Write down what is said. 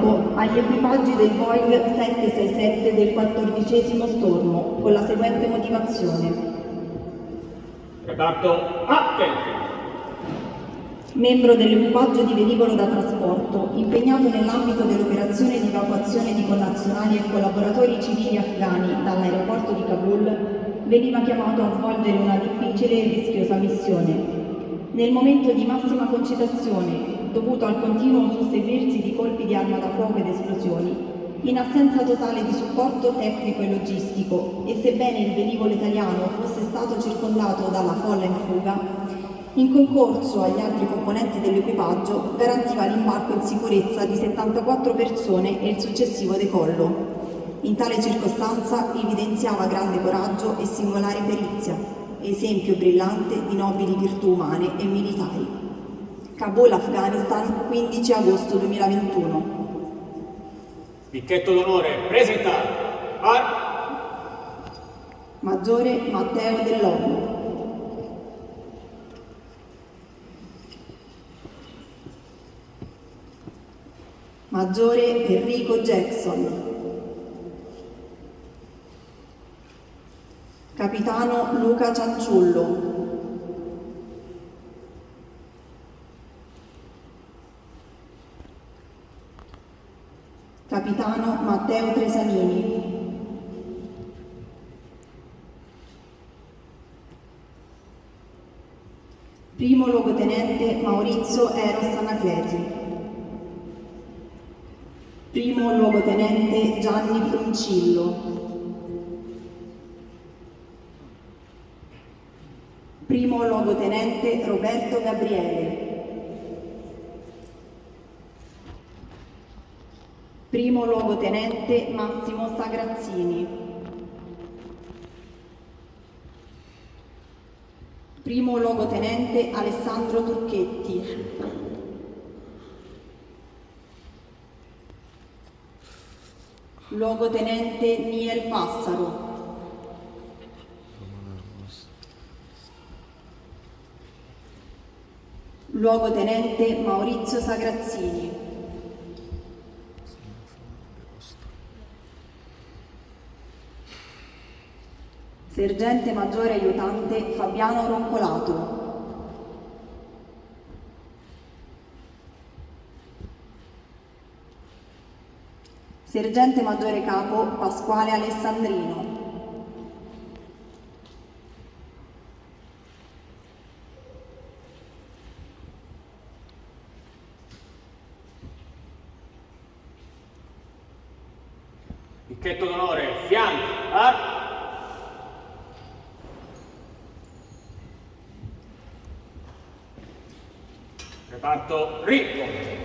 evacuo agli equipaggi del Boeing 767 del 14 stormo con la seguente motivazione. Reparto attenti. Membro dell'equipaggio di velivolo da trasporto, impegnato nell'ambito dell'operazione di evacuazione di connazionali e collaboratori civili afghani dall'aeroporto di Kabul, veniva chiamato a svolgere una difficile e rischiosa missione. Nel momento di massima concitazione, dovuto al continuo susseguirsi di colpi di arma da fuoco ed esplosioni, in assenza totale di supporto tecnico e logistico e sebbene il velivolo italiano fosse stato circondato dalla folla in fuga, in concorso agli altri componenti dell'equipaggio garantiva l'imbarco in sicurezza di 74 persone e il successivo decollo. In tale circostanza evidenziava grande coraggio e singolare perizia, esempio brillante di nobili virtù umane e militari. Kabul, Afghanistan, 15 agosto 2021. Picchetto d'onore presentato. Ar Maggiore Matteo Dell'Olmo. Maggiore Enrico Jackson. Capitano Luca Cianciullo. Capitano Matteo Tresanini. Primo luogotenente Maurizio Eros Anacleti. Primo luogotenente Gianni Fruncillo. Primo luogotenente Roberto Gabriele. Primo luogotenente Massimo Sagrazzini. Primo luogotenente Alessandro Turchetti. Luogotenente Niel Passaro. Luogotenente Maurizio Sagrazzini. Sergente Maggiore Aiutante Fabiano Roncolato. Sergente Maggiore Capo Pasquale Alessandrino. Picchetto d'onore, fianco. Ar Reparto ricco.